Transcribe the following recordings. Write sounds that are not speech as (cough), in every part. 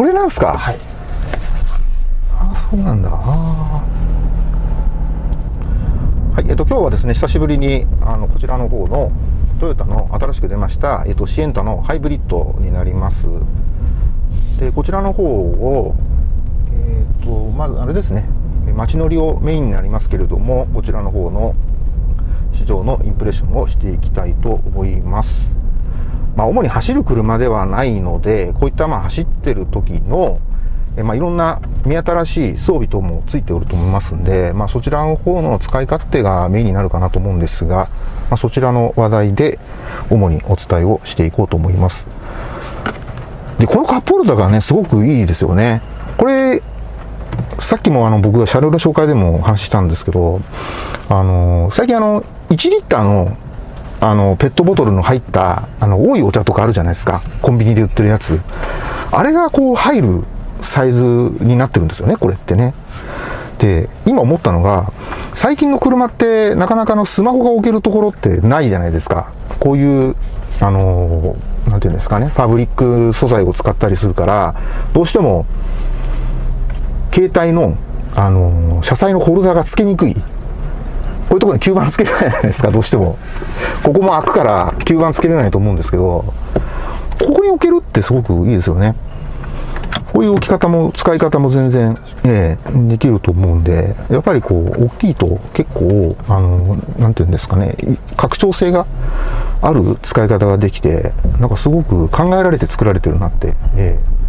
これなんですか？はい。あそうなんだ。はいえっと今日はですね久しぶりにあのこちらの方のトヨタの新しく出ました、えっと、シエンタのハイブリッドになります。でこちらの方をえっとまずあれですねえ街乗りをメインになりますけれどもこちらの方の市場のインプレッションをしていきたいと思いますまあ、主に走る車ではないので、こういったまあ走ってる時の、えまあ、いろんな目新しい装備等もついておると思いますんで、まあ、そちらの方の使い勝手がメインになるかなと思うんですが、まあ、そちらの話題で主にお伝えをしていこうと思います。で、このカップホルダーがね、すごくいいですよね。これ、さっきもあの僕が車両の紹介でも話ししたんですけど、あの、最近あの、1リッターのあの、ペットボトルの入った、あの、多いお茶とかあるじゃないですか。コンビニで売ってるやつ。あれがこう入るサイズになってるんですよね、これってね。で、今思ったのが、最近の車ってなかなかのスマホが置けるところってないじゃないですか。こういう、あの、なんていうんですかね、ファブリック素材を使ったりするから、どうしても、携帯の、あの、車載のホルダーが付けにくい。こういうところに吸盤つけれないじゃないですか、どうしても。ここも開くから吸盤つけれないと思うんですけど、ここに置けるってすごくいいですよね。こういう置き方も、使い方も全然、ええできると思うんで、やっぱりこう、大きいと結構、あの、なんていうんですかね、拡張性がある使い方ができて、なんかすごく考えられて作られてるなって、ええ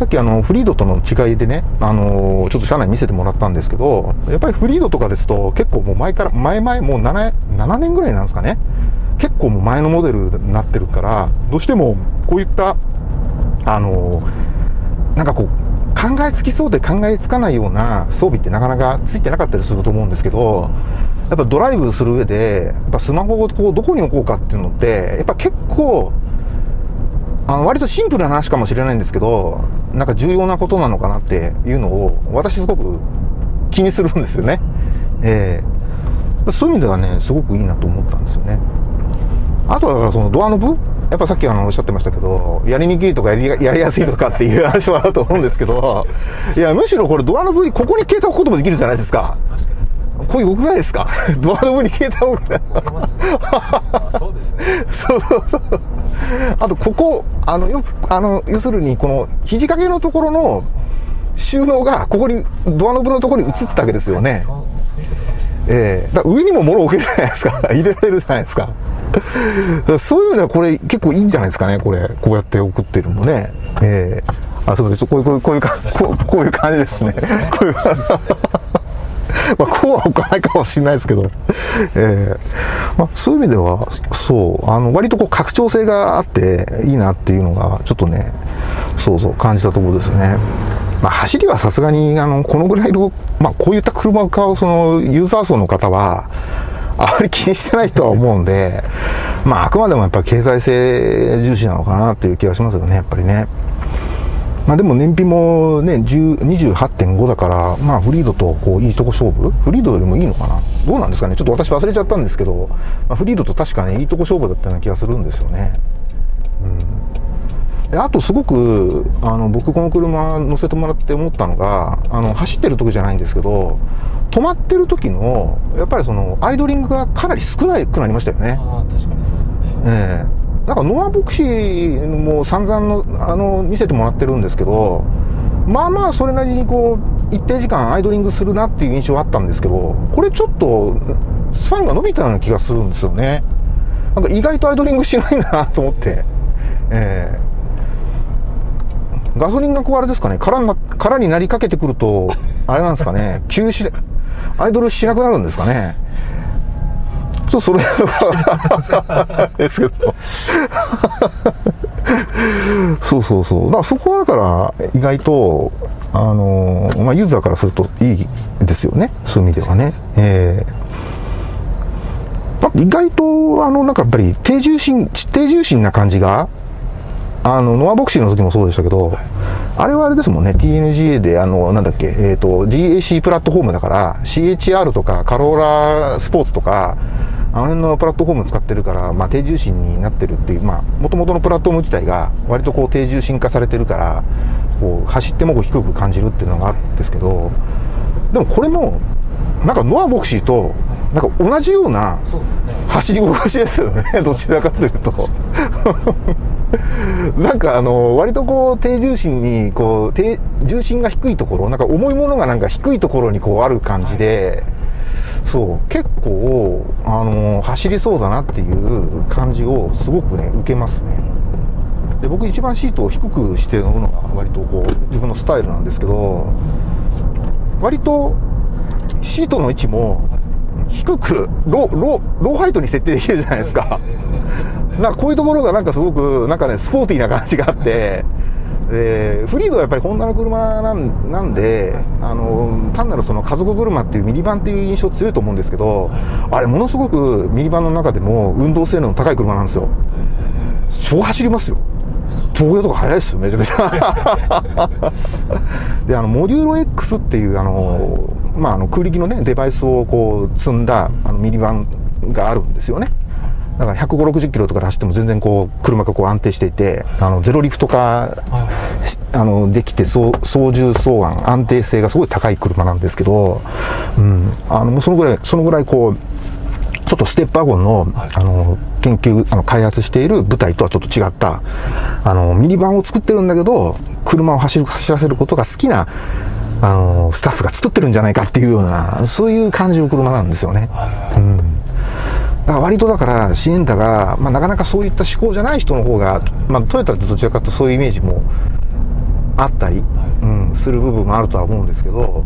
さっきあのフリードとの違いでね、あのちょっと車内見せてもらったんですけど、やっぱりフリードとかですと結構もう前から、前々もう 7, 7年ぐらいなんですかね。結構もう前のモデルになってるから、どうしてもこういった、あのなんかこう、考えつきそうで考えつかないような装備ってなかなかついてなかったりすると思うんですけど、やっぱドライブする上で、やっぱスマホをこうどこに置こうかっていうのって、やっぱ結構、あの割とシンプルな話かもしれないんですけど、なんか重要なことなのかなっていうのを、私すごく気にするんですよね。ええそういう意味ではね、すごくいいなと思ったんですよね。あとはそのドアノブやっぱさっきあのおっしゃってましたけど、やりにくいとかやりやりやすいとかっていう話はあると思うんですけど、いや、むしろこれドアノブ、ここに携帯置くこともできるじゃないですか。確かにそうですこれ良くないですか？(laughs) ドアノブに携帯置く。ありますねあそうですねそうそうそう。あと、ここ、あの、よく、あの、要するに、この、肘掛けのところの収納が、ここに、ドアノブのところに移ったわけですよね。ええだから上にも物置けるじゃないですか。(laughs) 入れられるじゃないですか。そういう意味ではこれ結構いいんじゃないですかね、これ。こうやって送ってるのね。ええあ、そうです。こういう、こういう、こういうか、こういう感じですね。こういう感じ。(laughs) まあ、こうは置かないかもしれないですけど、ええまあ、そういう意味では、そう、あの、割とこう拡張性があっていいなっていうのが、ちょっとね、そうそう感じたところですね。まあ、走りはさすがに、あの、このぐらいの、まあ、こういった車を買う、その、ユーザー層の方は、あまり気にしてないとは思うんで、まあ、あくまでもやっぱり経済性重視なのかなっていう気がしますよね、やっぱりね。まあでも燃費もね、10 28.5だから、まあフリードとこういいとこ勝負？フリードよりもいいのかな？どうなんですかね？ちょっと私忘れちゃったんですけど、まあ、フリードと確かね、いいとこ勝負だったような気がするんですよね。うん。であとすごく、あの、僕この車乗せてもらって思ったのが、あの、走ってる時じゃないんですけど、止まってる時の、やっぱりその、アイドリングがかなり少なくなりましたよね。ああ確かにそうですねええなんかノアボクシーも散々のあの見せてもらってるんですけどまあまあそれなりにこう一定時間アイドリングするなっていう印象はあったんですけどこれちょっとスパンが伸びたような気がするんですよね。なんか意外とアイドリングしないなと思って。ええ。ガソリンがこうあれですかね。空にな空になりかけてくるとあれなんですかね。休止でアイドルしなくなるんですかね。ちょっとそれですけど。そうそうそう。だからそこはだから意外と、あの、まあ、ユーザーからするといいですよね。そういう意味ではね。ええ意外と、あの、なんかやっぱり低重心、低重心な感じが、あの、ノアボクシーの時もそうでしたけど、あれはあれですもんね、TNGA で、あの、なんだっけ、えっ、と、GAC プラットフォームだから、CHR とか、カローラスポーツとか、あの辺のプラットフォーム使ってるから、まあ、低重心になってるっていう、まあ、もともとのプラットフォーム自体が、割とこう、低重心化されてるから、こう走ってもこう低く感じるっていうのがあるんですけどでもこれもなんかノアボクシーとなんか同じような走り心地ですよね。(laughs) どちらかというと。(laughs) なんかあの割とこう低重心にこう低重心が低いところなんか重いものがなんか低いところにこうある感じで、そう結構あの走りそうだなっていう感じをすごくね受けますねで僕一番シートを低くして乗るのが割とこう自分のスタイルなんですけど割とシートの位置も低くローローローハイトに設定できるじゃないですか。なんかこういうところがなんかすごくなんかねスポーティーな感じがあってでフリードはやっぱりホンダの車なんなんであの単なるその家族車っていうミニバンっていう印象強いと思うんですけどあれものすごくミニバンの中でも運動性能の高い車なんですよ。超走りますよ。東京とか速いですよめちゃめちゃ。(laughs) であのモデューロ X っていうあの、まあ、あの空力のねデバイスをこう積んだあのミニバンがあるんですよね。だから150、60キロとかで走っても全然こう、車がこう安定していて、あの、ゼロリフト化、しあの、できて、操操縦操案、安定性がすごい高い車なんですけど、うん、あの、そのぐらい、そのぐらいこう、ちょっとステップワゴンの、あの、研究、あの、開発している部隊とはちょっと違った、あの、ミニバンを作ってるんだけど、車を走る、走らせることが好きな、あの、スタッフが作ってるんじゃないかっていうような、そういう感じの車なんですよね。うん。だから割とだからシエンタが、まあ、なかなかそういった思考じゃない人の方が、まあ、トヨタってどちらかというとそういうイメージもあったり、うん、する部分もあるとは思うんですけど、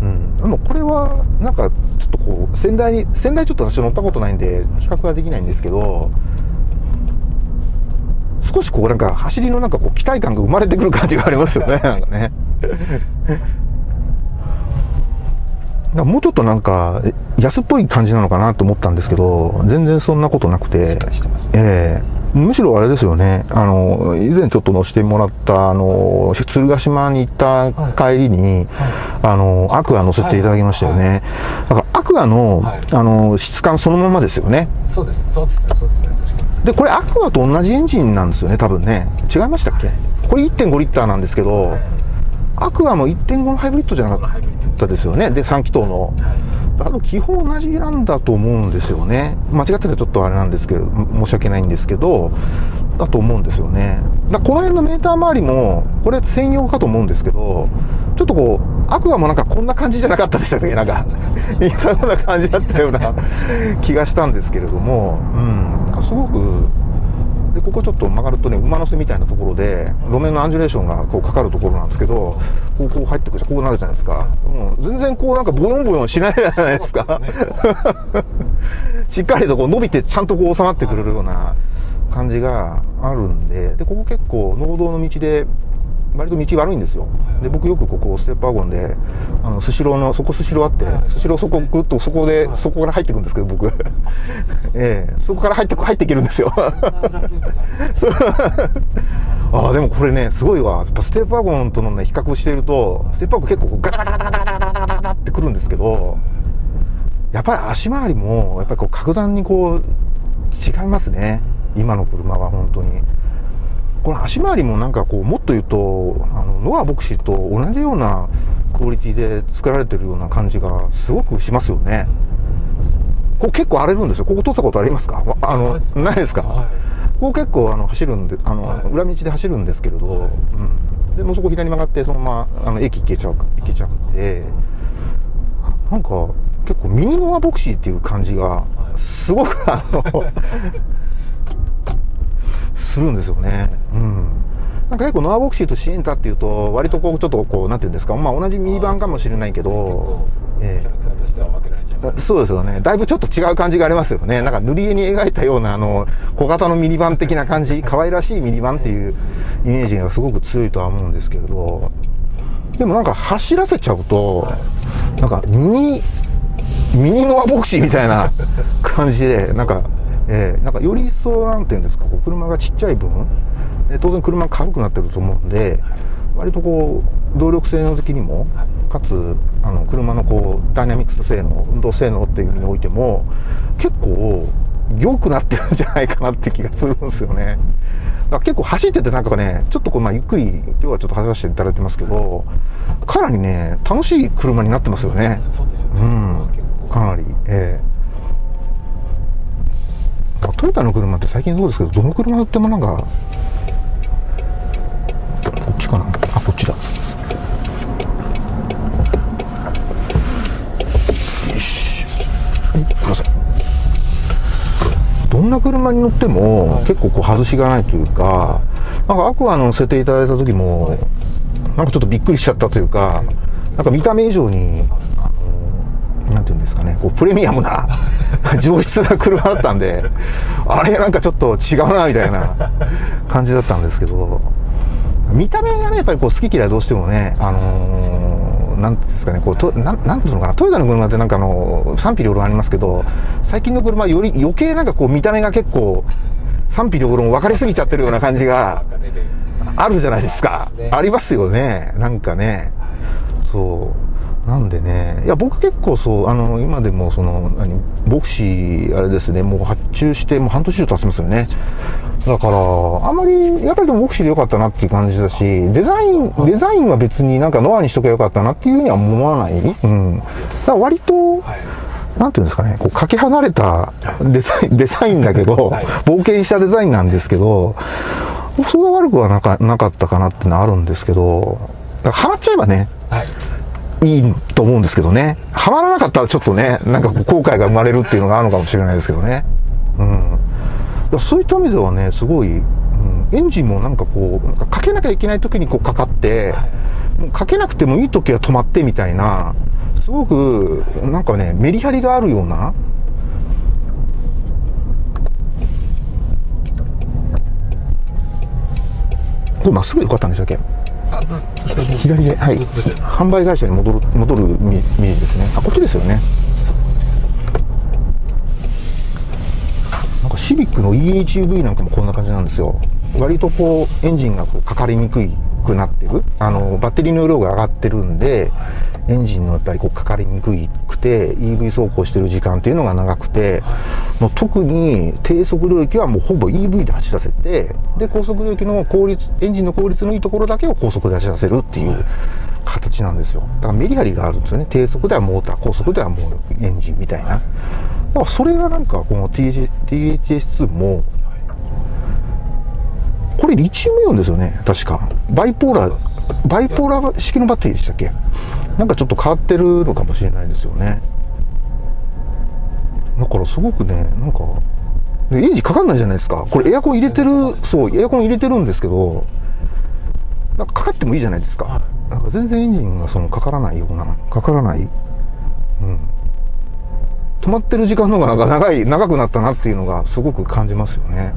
うん、でもこれはなんかちょっとこう仙台に仙台ちょっと私乗ったことないんで比較はできないんですけど少しこうなんか走りのなんかこう期待感が生まれてくる感じがありますよねなんかね。もうちょっとなんか安っぽい感じなのかなと思ったんですけど全然そんなことなくて。ね。ええ。むしろあれですよね。あの以前ちょっと乗せてもらったあの鶴ヶ島に行った帰りに、あのアクア乗せていただきましたよね、だからアクアの,、はい。あの質感そのままですよね。そうです。そうですね。そうですね。でこれアクアと同じエンジンなんですよね多分ね。違いましたっけ？これ1.5リッターなんですけどアクアも1.5のハイブリッドじゃなかったですよね。で3気筒の。あと基本同じなんだと思うんですよね。間違ってたらちょっとあれなんですけど申し訳ないんですけどだと思うんですよね。だこの辺のメーター周りもこれ専用かと思うんですけどちょっとこうアクアもなんかこんな感じじゃなかったでしたっけ？なんか似たような感じだったような気がしたんですけれども。うん。すごくでここちょっと曲がるとね馬乗せみたいなところで路面のアンジュレーションがこうかかるところなんですけどこうこう入ってくるこうなるじゃないですか、うん、全然こうなんかボヨンボヨンしないじゃないですか。(laughs) しっかりとこう伸びてちゃんとこう収まってくれるような感じがあるんででここ結構農道の道で割と道悪いんですよ。で、僕よくここ、ステップワゴンで、あの、スシローの、そこスシローあって、スシローそこぐっとそこで、そこから入っていくんですけど、僕。(laughs) ええー、そこから入って、入っていけるんですよ。(laughs) ああ、でもこれね、すごいわ。やっぱステップワゴンとのね、比較をしていると、ステップアゴン結構ガタガタガタガタガタガタガタってくるんですけど、やっぱり足回りも、やっぱりこう、格段にこう、違いますね。今の車は本当に。この足回りもなんかこうもっと言うとあのノアボクシーと同じようなクオリティで作られてるような感じがすごくしますよね。ここ結構荒れるんですよ。ここ通ったことありますか？わあのないですか、はい。ここ結構あの走るんであの、はい。裏道で走るんですけれど、うん、でもうそこ左に曲がってそのままあの駅行けちゃう行けちゃうんでなんか結構ミニノアボクシーっていう感じがすごくあのするんですよね。うん。なんか結構ノアボクシーとシエンタっていうと割とこうちょっとこうなんていうんですかまあ同じミニバンかもしれないけど、ええそうですよね。だいぶちょっと違う感じがありますよね。なんか塗り絵に描いたような、あの、小型のミニバン的な感じ、可愛らしいミニバンっていうイメージがすごく強いとは思うんですけれど、でもなんか走らせちゃうと、なんかミニ、ミニノアボクシーみたいな感じで、なんか、ええなんかより一層なんていうんですか、こう車がちっちゃい分、で当然車が軽くなってると思うんで、割とこう動力性能的にもかつあの車のこうダイナミクス性能運動性能っていう意味においても結構良くなってるんじゃないかなって気がするんですよね。だから結構走っててなんかね、ちょっとこう、まあ、ゆっくり、今日はちょっと走らせていただいてますけど、かなりね、楽しい車になってますよね。そうですよね。うんかなり、ええまあトヨタの車って最近そうですけど、どの車乗ってもなんか、こっちかな？あ、こっちだ。よし。はい、ください。どんな車に乗っても、結構こう外しがないというか、なんかアクア乗せていただいた時も、なんかちょっとびっくりしちゃったというか、なんか見た目以上に、なんていうんですかね、こうプレミアムな (laughs) 上質な車だったんで、あれなんかちょっと違うなみたいな感じだったんですけど、見た目がね、やっぱりこう好き嫌いどうしてもね、あのーなんていうんですかね、こう、となん、なんていうのかな、トヨタの車ってなんかあの、賛否両論ありますけど、最近の車はより余計なんかこう見た目が結構、賛否両論分かりすぎちゃってるような感じがあるじゃないですかありますね。ありますよね。なんかね。そう。なんでね、いや、僕結構そう、あの、今でもその、何、ボクシー、あれですね、もう発注して、もう半年以上経ちますよね。だから、あんまり、やっぱりでもボクシーでよかったなっていう感じだし、デザイン、デザインは別になんかノアにしとけばよかったなっていうふうには思わない。うん。だから割と、はい。なんていうんですかね、こう、かけ離れたデザイン、デザインだけど、はい冒険したデザインなんですけど、それが悪くはなかなかったかなっていうのはあるんですけど、だからハマっちゃえばね、はい。いいと思うんですけどね。ハマらなかったらちょっとね、なんか後悔が生まれるっていうのがあるのかもしれないですけどね。うん。そういった意味ではね、すごい、うん、エンジンもなんかこう、なんかかけなきゃいけない時にこうかかって、もうかけなくてもいい時は止まってみたいな、すごく、なんかね、メリハリがあるような、これまっすぐでよかったんでしたっけ、左で、はい。販売会社に戻る、戻るみイメージですね。あ、こっちですよね。そうですね。なんかシビックの EHUV なんかもこんな感じなんですよ。割とこう、エンジンがこうかかりにくいくなってる。あの、バッテリーの量が上がってるんで、エンジンのやっぱりこうかかりにくくて、EV 走行してる時間っていうのが長くて、もう特に低速領域はもうほぼ EV で走らせて、で、高速領域の効率、エンジンの効率のいいところだけを高速で走らせるっていう形なんですよ。だからメリハリがあるんですよね。低速ではモーター、高速ではもうエンジンみたいな。だからそれがなんかこの TH THS2 も、リチウムイオンですよね、確か。バイポーラー、バイポーラー式のバッテリーでしたっけ？なんかちょっと変わってるのかもしれないですよね。だからすごくね、なんか、でエンジンかかんないじゃないですか。これエアコン入れてる、そう、エアコン入れてるんですけど、なんかかかってもいいじゃないですか。なんか全然エンジンがそのかからないような、かからない。うん。止まってる時間の方がなんか長い、長くなったなっていうのがすごく感じますよね。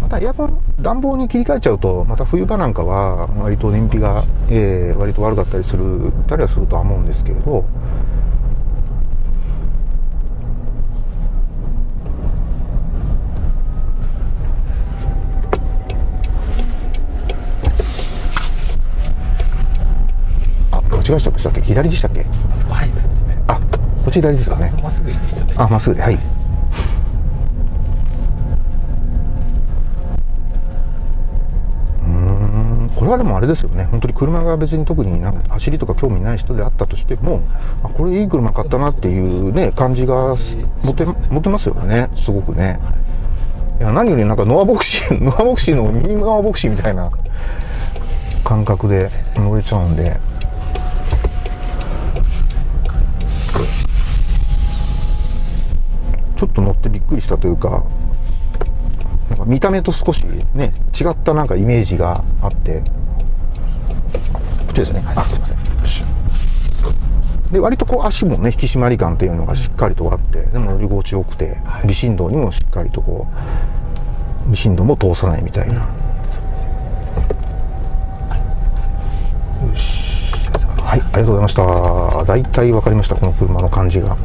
またエアコン、暖房に切り替えちゃうと、また冬場なんかは割と燃費が、えー割と悪かったりする、たりはするとは思うんですけれど、あ、間違えしたっけ？左でしたっけ？あそこ、はい、そうですね。あ、こっち左ですよね。まっすぐ行っていただいて。あ、まっすぐで、はい。れはでもあれですよね、本当に車が別に特になんか走りとか興味ない人であったとしても、あこれいい車買ったなっていうね、感じが持て持てますよね、すごくね。いや何よりなんかノアボクシー、(laughs) ノアボクシーのミニノアボクシーみたいな感覚で乗れちゃうんで。ちょっと乗ってびっくりしたというか、なんか見た目と少しね、違ったなんかイメージがあって、ですね。あ、すいません。で、割とこう足もね、引き締まり感っていうのがしっかりとあって、でも乗り心地よくて、微振動にもしっかりとこう、微振動も通さないみたいな。そうです。はい、ありがとうございました。大体わかりました、この車の感じが。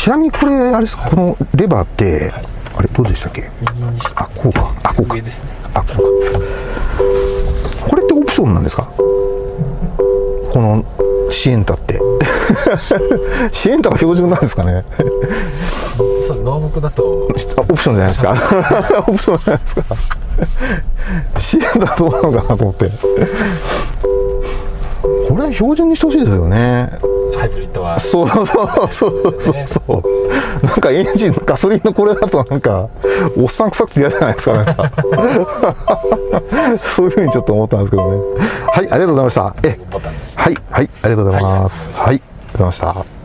ちちなみにこれ、あれですか、このレバーって、あれ、どうでしたっけ？あ、こうか。あ、こうかねあ、こうか。これってオプションなんですか？このシエンタって。(laughs) シエンタが標準なんですかね？そう農木だとあオプションじゃないですか (laughs) オプションじゃないですかシエンタどうなのかなと思って。これは標準にしてほしいですよね。ハイブリッドはそうそうそうそうそうそう。なんかエンジン、ガソリンのこれだとなんか、おっさん臭くて嫌じゃないですか、なんか。(laughs) そういうふうにちょっと思ったんですけどね。はい、ありがとうございました。え、はい、はい、ありがとうございます。はい、ありがとうございました。